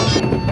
you.